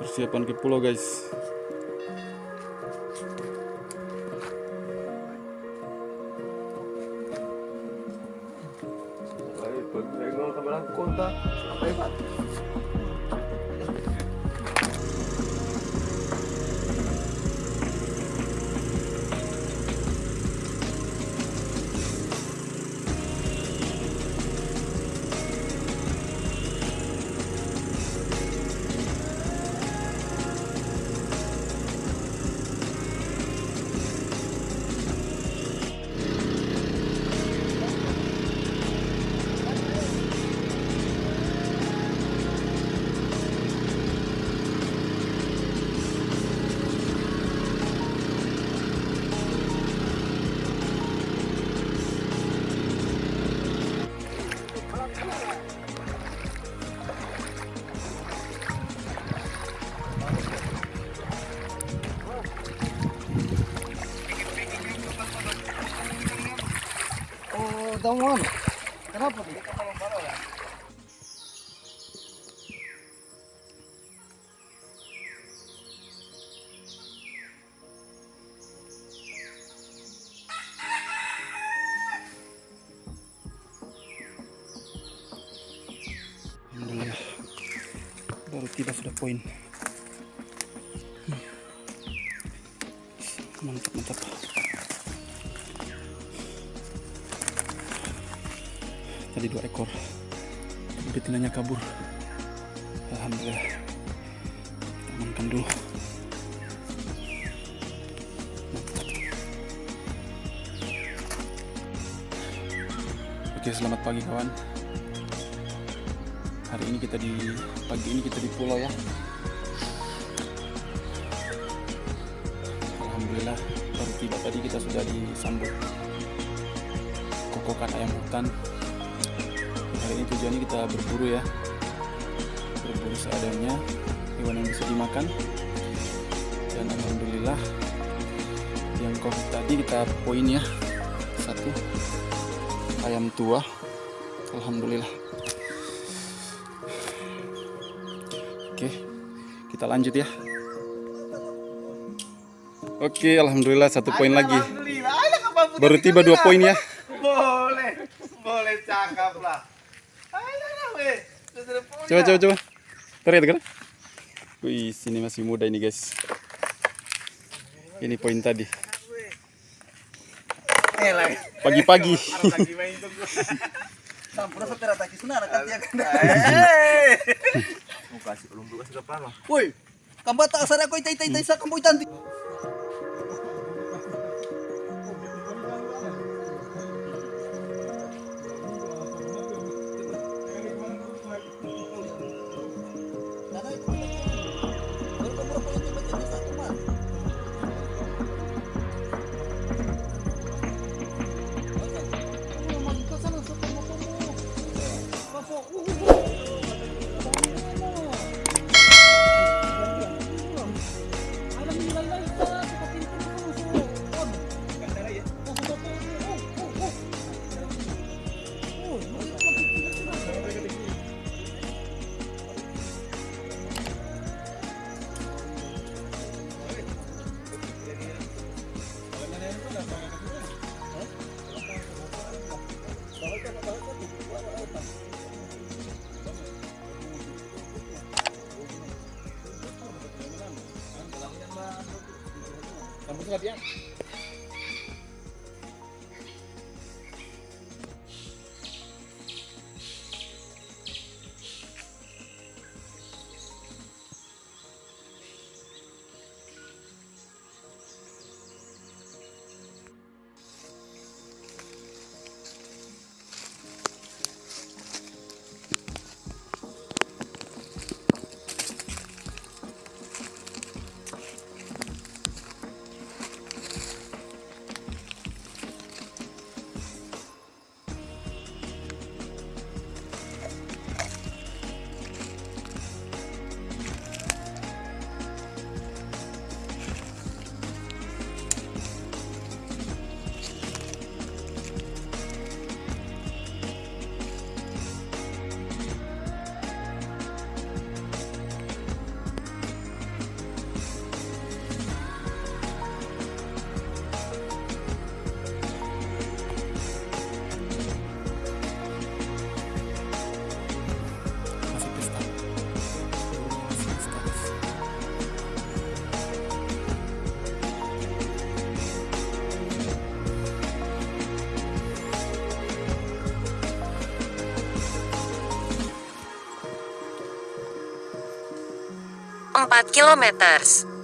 persiapan ke pulau guys Daun Kenapa? Alhamdulillah baru tiba sudah poin Hmm. mantap mantap tadi dua ekor. Betinanya kabur. Alhamdulillah. Kita amankan dulu. Oke selamat pagi kawan. Hari ini kita di pagi ini kita di pulau ya. Alhamdulillah baru tiba tadi kita sudah disambut kokokan ayam hutan hari ini tujuannya kita berburu ya. Berburu seadanya hewan yang bisa dimakan. Dan Alhamdulillah yang covid tadi kita poin ya. Satu ayam tua. Alhamdulillah. Oke, kita lanjut ya. Oke, alhamdulillah satu poin lagi. Baru tiba dua poin ya. Coba coba coba. Terlihat kan? Wih, sini masih muda ini guys. Ini poin tadi. eh Pagi-pagi. lagi main tuh Sampura sa terataki suna na katiya ka na. eh mau kasih belum kasih depan lah Uy, kambata asara ko itay itay sa kamboy tanti. 오, 오, 오. très bien. 4 kilometers.